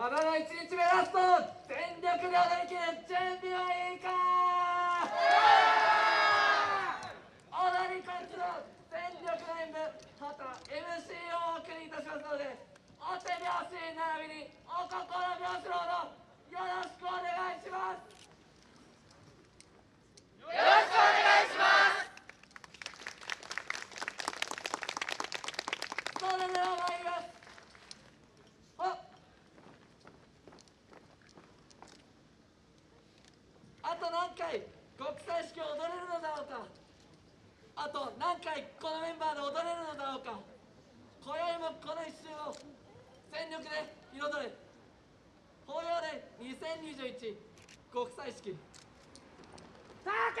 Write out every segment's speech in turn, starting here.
1日目ラスト全力で踊りきる準備はいいか踊り子一の全力の演舞また MC をお送りいたしますのでお手拍子並びにお心拍子のほどよろしくお願いしますよろしくお願いしますそれでは参りますああと何回国際式を踊れるのだろうか。あと何回このメンバーで踊れるのだろうか。今宵もこの一瞬を全力で彩る。法要で2021国際式。タケ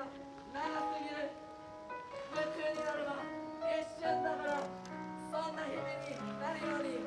長すぎる。夢中になれば一瞬だからそんな日々になるように。